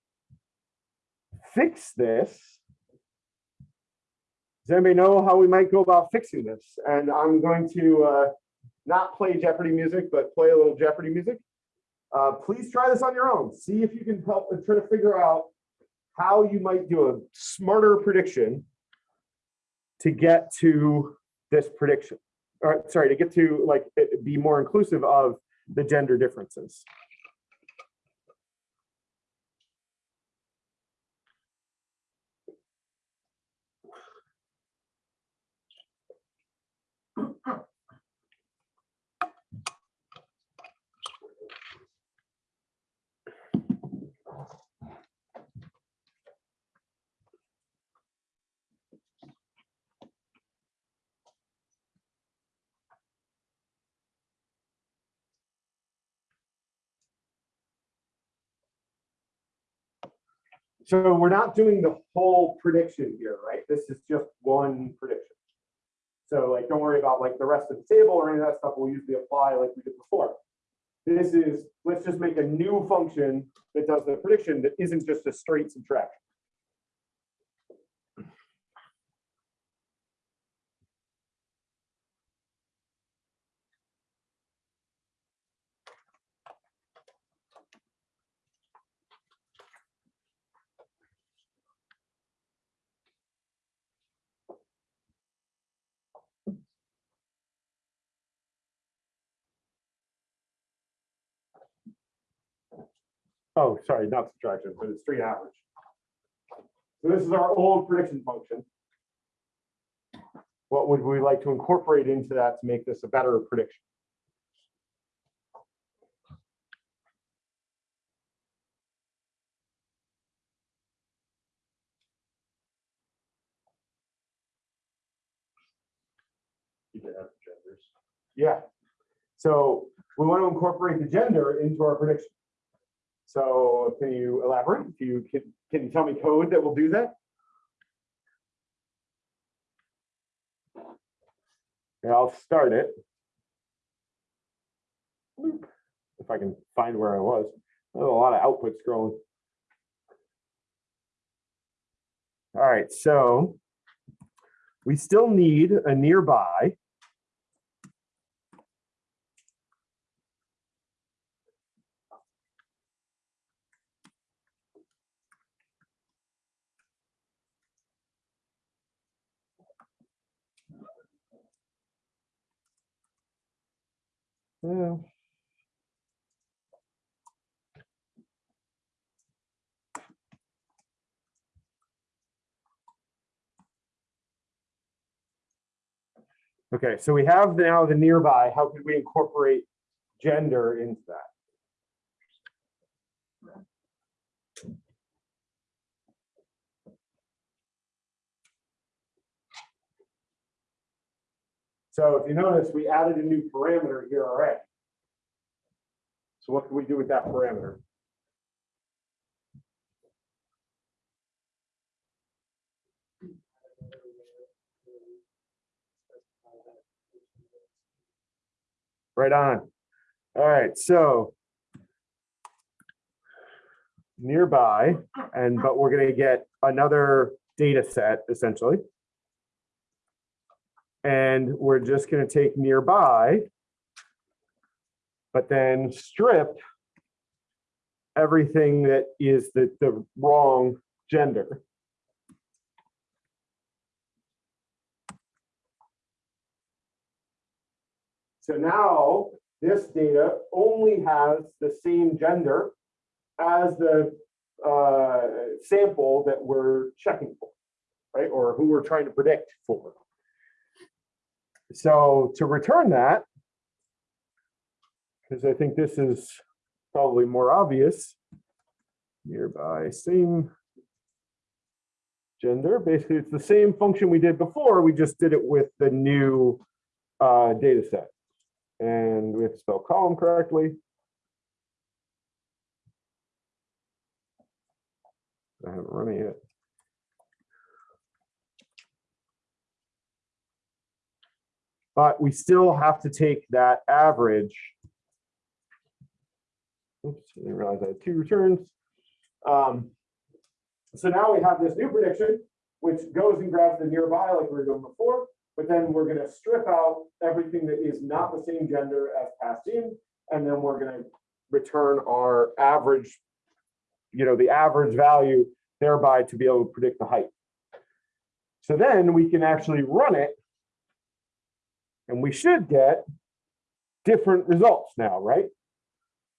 fix this, does anybody know how we might go about fixing this? And I'm going to uh, not play Jeopardy music, but play a little Jeopardy music. Uh, please try this on your own. See if you can help and try to figure out how you might do a smarter prediction to get to this prediction. Or sorry, to get to like be more inclusive of the gender differences. So we're not doing the whole prediction here, right? This is just one prediction. So like, don't worry about like the rest of the table or any of that stuff we'll usually apply like we did before. This is, let's just make a new function that does the prediction that isn't just a straight subtraction. oh, sorry, not subtraction, but it's street average. So this is our old prediction function. What would we like to incorporate into that to make this a better prediction? Yeah. So we want to incorporate the gender into our prediction. So can you elaborate? Can you, can, can you tell me code that will do that? Yeah, I'll start it. If I can find where I was. There's a lot of output scrolling. All right, so we still need a nearby. Okay, so we have now the nearby. How could we incorporate gender into that? So if you notice, we added a new parameter here already. So what can we do with that parameter? Right on. All right, so nearby, and but we're gonna get another data set essentially. And we're just gonna take nearby, but then strip everything that is the, the wrong gender. So now this data only has the same gender as the uh, sample that we're checking for, right? Or who we're trying to predict for. So to return that, because I think this is probably more obvious, nearby same gender, basically it's the same function we did before, we just did it with the new uh, data set. And we have to spell column correctly. I haven't run it yet. But we still have to take that average. Oops, I didn't realize I had two returns. Um, so now we have this new prediction, which goes and grabs the nearby like we were doing before, but then we're gonna strip out everything that is not the same gender as passed in, and then we're gonna return our average, you know, the average value thereby to be able to predict the height. So then we can actually run it. And we should get different results now, right?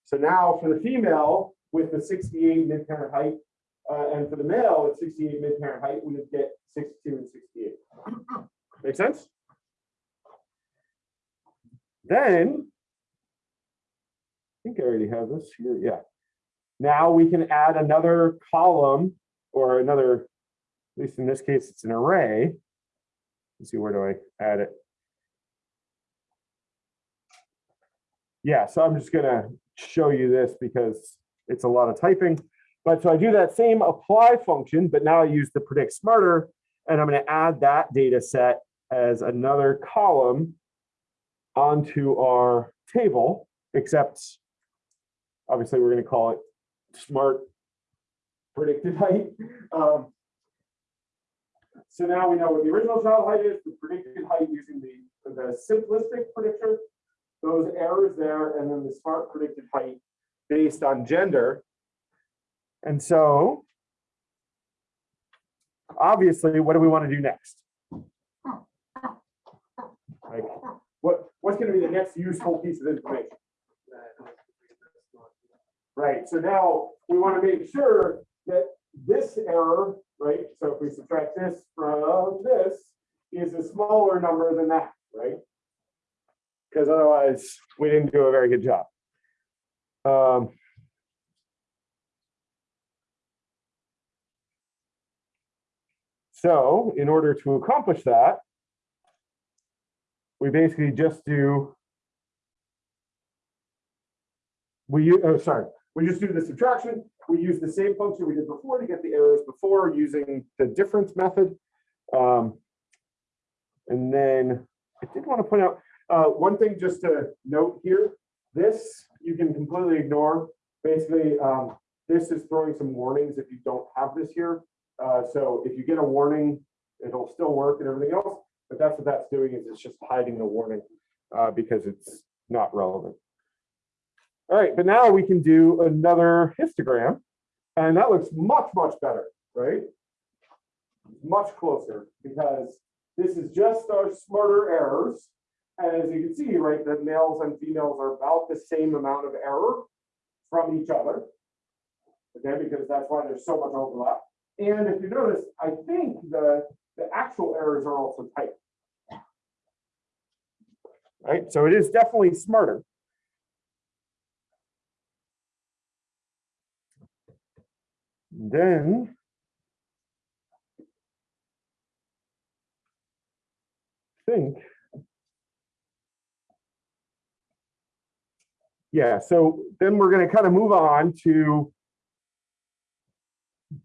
So now for the female with the 68 mid-parent height, uh, and for the male with 68 mid-parent height, we would get 62 and 68. Make sense? Then, I think I already have this here, yeah. Now we can add another column or another, at least in this case, it's an array. Let's see, where do I add it? Yeah, so I'm just gonna show you this because it's a lot of typing. But so I do that same apply function, but now I use the predict smarter, and I'm gonna add that data set as another column onto our table, except obviously we're gonna call it smart predicted height. Um, so now we know what the original child height is, the predicted height using the, the simplistic predictor, those errors there, and then the smart predicted height based on gender. And so obviously, what do we want to do next? Like, what, what's going to be the next useful piece of information? Right, so now we want to make sure that this error, right? So if we subtract this from this, is a smaller number than that, right? Because otherwise, we didn't do a very good job. Um, so in order to accomplish that, we basically just do. We, oh, sorry, we just do the subtraction. We use the same function we did before to get the errors before using the difference method. Um, And then I did want to point out, uh, one thing just to note here, this you can completely ignore. Basically, um, this is throwing some warnings if you don't have this here. Uh, so if you get a warning, it'll still work and everything else, but that's what that's doing is it's just hiding the warning, uh, because it's not relevant. All right, but now we can do another histogram, and that looks much, much better, right? Much closer, because this is just our smarter errors. As you can see, right, the males and females are about the same amount of error from each other. Okay, because that's why there's so much overlap. And if you notice, I think the, the actual errors are also typed. Right, so it is definitely smarter. Then. Think. Yeah, so then we're gonna kind of move on to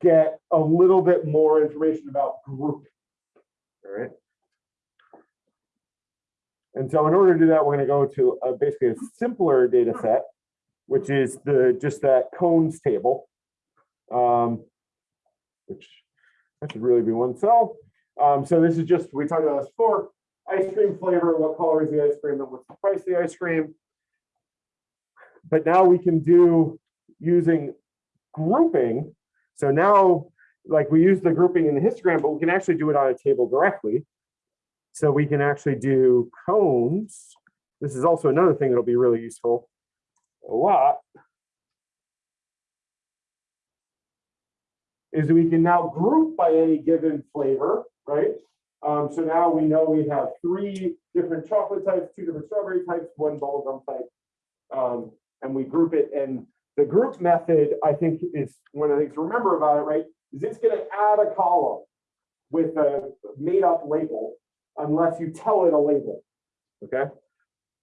get a little bit more information about grouping. All right. And so in order to do that, we're gonna go to a basically a simpler data set, which is the, just that cones table. Um, which that should really be one cell. Um, so this is just, we talked about this before, ice cream flavor, what color is the ice cream, and what's the price of the ice cream. But now we can do using grouping. So now, like we use the grouping in the histogram, but we can actually do it on a table directly. So we can actually do cones. This is also another thing that'll be really useful a lot. Is we can now group by any given flavor, right? Um, so now we know we have three different chocolate types, two different strawberry types, one bubblegum type. Um, and we group it and the group method, I think is one of the things to remember about it, right? Is it's gonna add a column with a made up label unless you tell it a label, okay?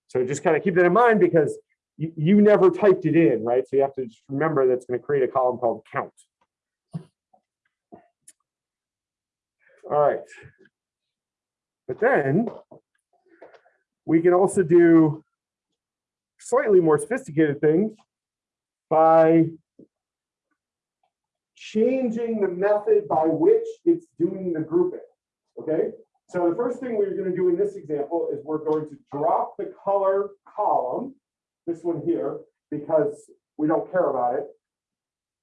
So just kind of keep that in mind because you, you never typed it in, right? So you have to just remember that's gonna create a column called count. All right. But then we can also do slightly more sophisticated things by changing the method by which it's doing the grouping, okay? So the first thing we're gonna do in this example is we're going to drop the color column, this one here, because we don't care about it.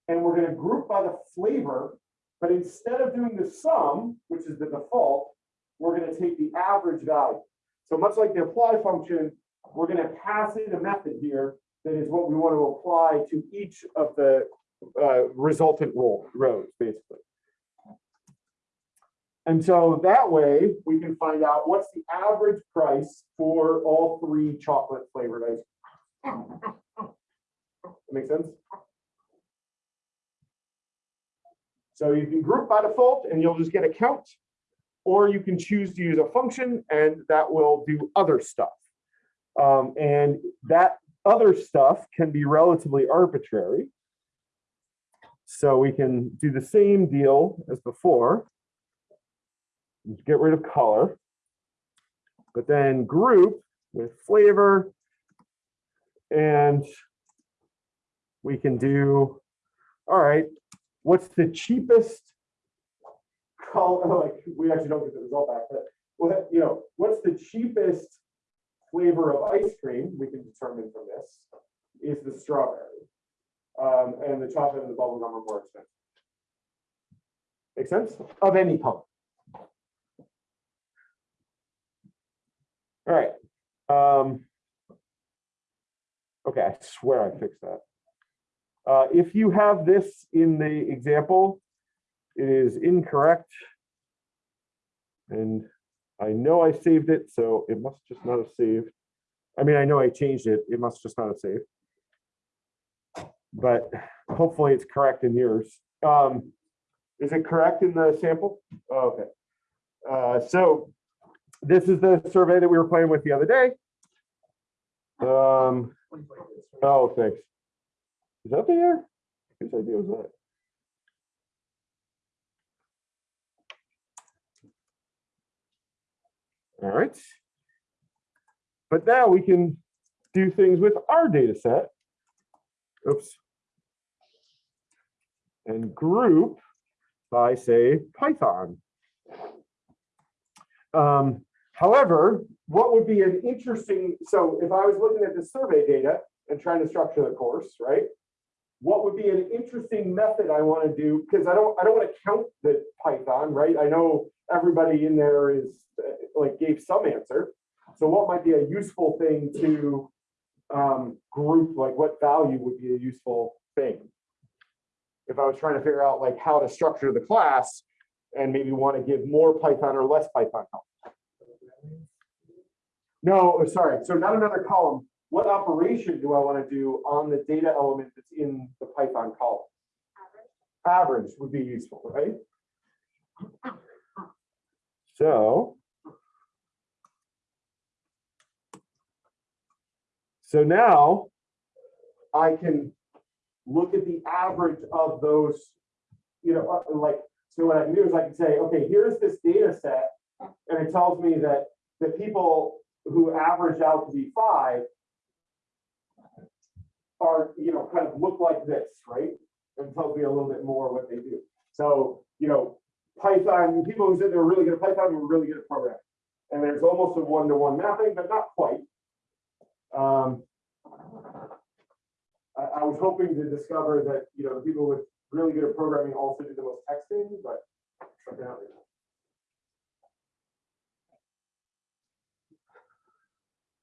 And we're gonna group by the flavor, but instead of doing the sum, which is the default, we're gonna take the average value. So much like the apply function, we're gonna pass in a method here that is what we want to apply to each of the uh, resultant row, rows, basically. And so that way, we can find out what's the average price for all three chocolate flavored ice. cream. That Make sense? So you can group by default and you'll just get a count. Or you can choose to use a function and that will do other stuff. Um, and that other stuff can be relatively arbitrary. So we can do the same deal as before. Get rid of color. But then group with flavor. And we can do, all right, what's the cheapest color, like, we actually don't get the result back, but what, you know, what's the cheapest flavor of ice cream, we can determine from this, is the strawberry. Um, and the chocolate and the bubble gum are more expensive. Make sense? Of any color. All right. Um, okay, I swear I fixed that. Uh, if you have this in the example, it is incorrect. And I know I saved it, so it must just not have saved. I mean, I know I changed it, it must just not have saved. But hopefully it's correct in yours. Um, is it correct in the sample? Oh, Okay. Uh, so this is the survey that we were playing with the other day. Um, oh, thanks. Is that there? Whose idea was that? All right. But now we can do things with our data set. Oops. And group by, say, Python. Um, however, what would be an interesting, so if I was looking at the survey data and trying to structure the course, right? What would be an interesting method I want to do, because I don't, I don't want to count the Python, right? I know everybody in there is like gave some answer. So what might be a useful thing to um, group, like what value would be a useful thing? If I was trying to figure out like how to structure the class and maybe want to give more Python or less Python help. No, oh, sorry. So not another column. What operation do I want to do on the data element that's in the Python column? Average, Average would be useful, right? So. So now I can look at the average of those, you know, uh, like, so what I can do is I can say, okay, here's this data set. And it tells me that the people who average out to be five are, you know, kind of look like this, right? And tells me a little bit more what they do. So, you know, Python, people who said they were really good at Python were really good at programming. And there's almost a one-to-one mapping, but not quite. Um, I, I was hoping to discover that, you know, people with really good at programming also do the most texting, but apparently.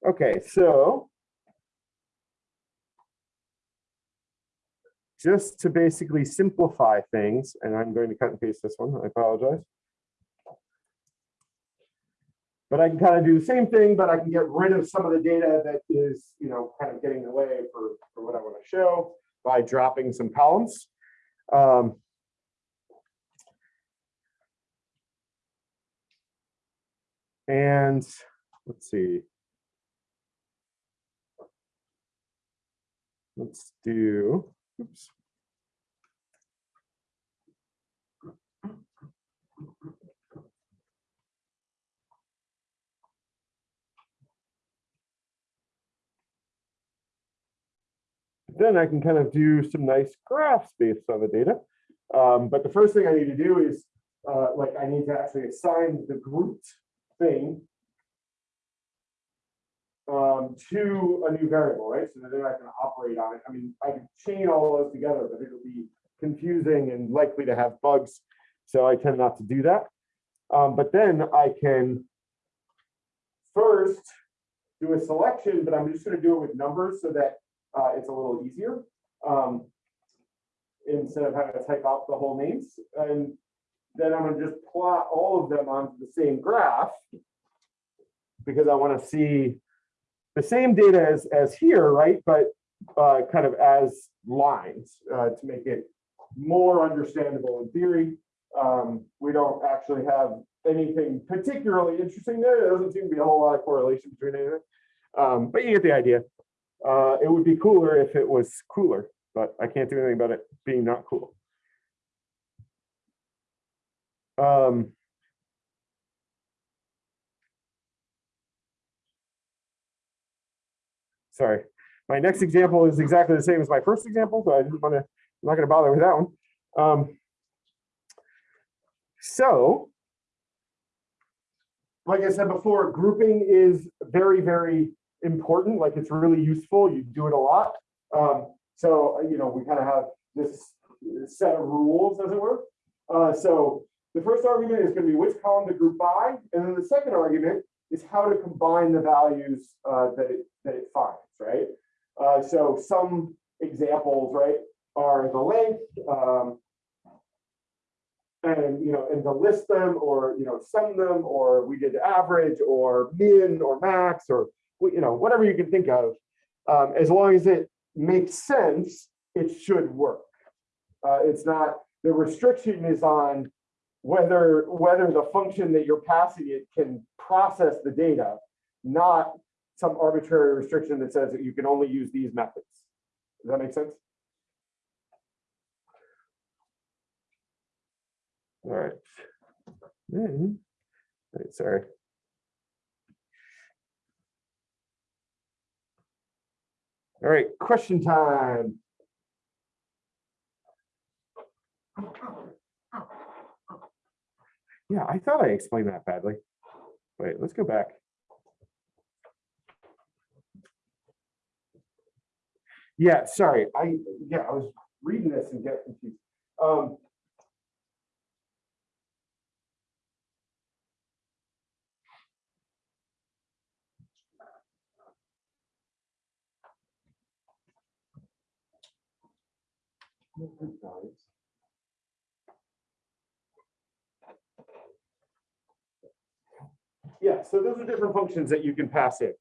Okay, so just to basically simplify things, and I'm going to cut and paste this one, I apologize. But I can kind of do the same thing, but I can get rid of some of the data that is, you know, kind of getting in the way for, for what I want to show by dropping some columns. Um, and let's see. Let's do, oops. Then I can kind of do some nice graphs based on the data. Um, but the first thing I need to do is, uh, like, I need to actually assign the grouped thing um, to a new variable, right? So that then I can operate on it. I mean, I can chain all those together, but it'll be confusing and likely to have bugs. So I tend not to do that. Um, but then I can first do a selection, but I'm just going to do it with numbers so that uh, it's a little easier. Um, instead of having to type out the whole names. And then I'm gonna just plot all of them onto the same graph because I want to see the same data as, as here, right? But uh, kind of as lines uh, to make it more understandable in theory. Um, we don't actually have anything particularly interesting there. There doesn't seem to be a whole lot of correlation between anything. Um, but you get the idea. Uh, it would be cooler if it was cooler, but I can't do anything about it being not cool. Um, sorry, my next example is exactly the same as my first example, so I didn't want to, I'm not going to bother with that one. Um, so, like I said before, grouping is very, very important. Like it's really useful. You do it a lot. Um, so, you know, we kind of have this set of rules, as it were. Uh, so the first argument is going to be which column to group by, and then the second argument is how to combine the values uh, that it that it finds, right? Uh, so some examples, right, are the length, um, and you know, and to list them, or you know, sum them, or we did average, or min, or max, or you know, whatever you can think of, um, as long as it makes sense, it should work. Uh, it's not the restriction is on whether, whether the function that you're passing it can process the data, not some arbitrary restriction that says that you can only use these methods. Does that make sense? All right. Then, wait, sorry. All right, question time. Yeah, I thought I explained that badly. Wait, let's go back. Yeah, sorry, I, yeah, I was reading this and get confused. Um. Yeah, so those are different functions that you can pass in.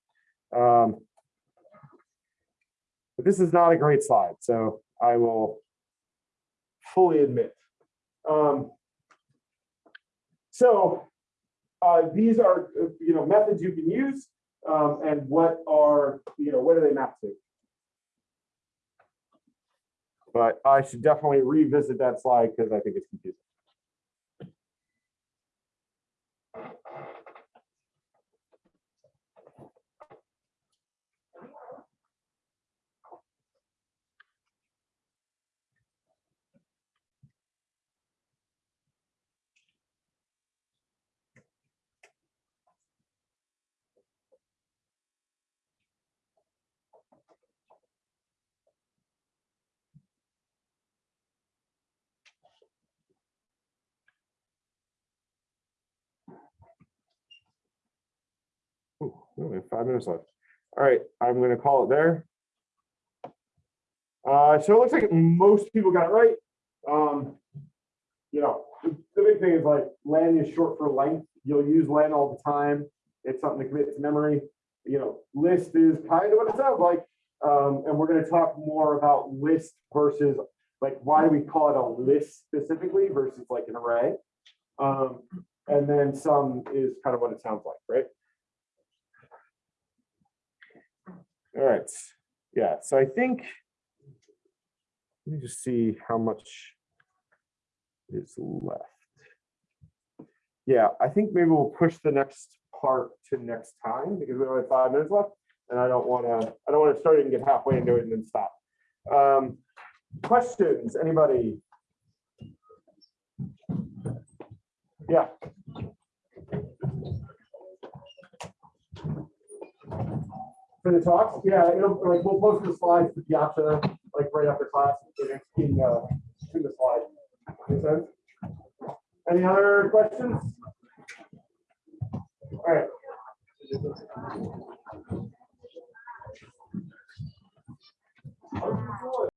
Um, But this is not a great slide, so I will fully admit. Um, So uh, these are, uh, you know, methods you can use um, and what are, you know, what do they map to? But I should definitely revisit that slide because I think it's confusing. We have five minutes left. All right, I'm gonna call it there. Uh, so it looks like most people got it right. Um, you know, the, the big thing is like len is short for length. You'll use len all the time. It's something to commit to memory. You know, list is kind of what it sounds like. Um, and we're gonna talk more about list versus like, why do we call it a list specifically versus like an array? Um, and then sum is kind of what it sounds like, right? All right, yeah, so I think. Let me just see how much is left. Yeah, I think maybe we'll push the next part to next time because we only have five minutes left. And I don't want to, I don't want to start it and get halfway into it and then stop. Um, questions, anybody? Yeah for the talks. Yeah, it'll like we'll post the slides to the option like right after class including in, uh, to the slide. Make sense? Any other questions? All right. How are you doing?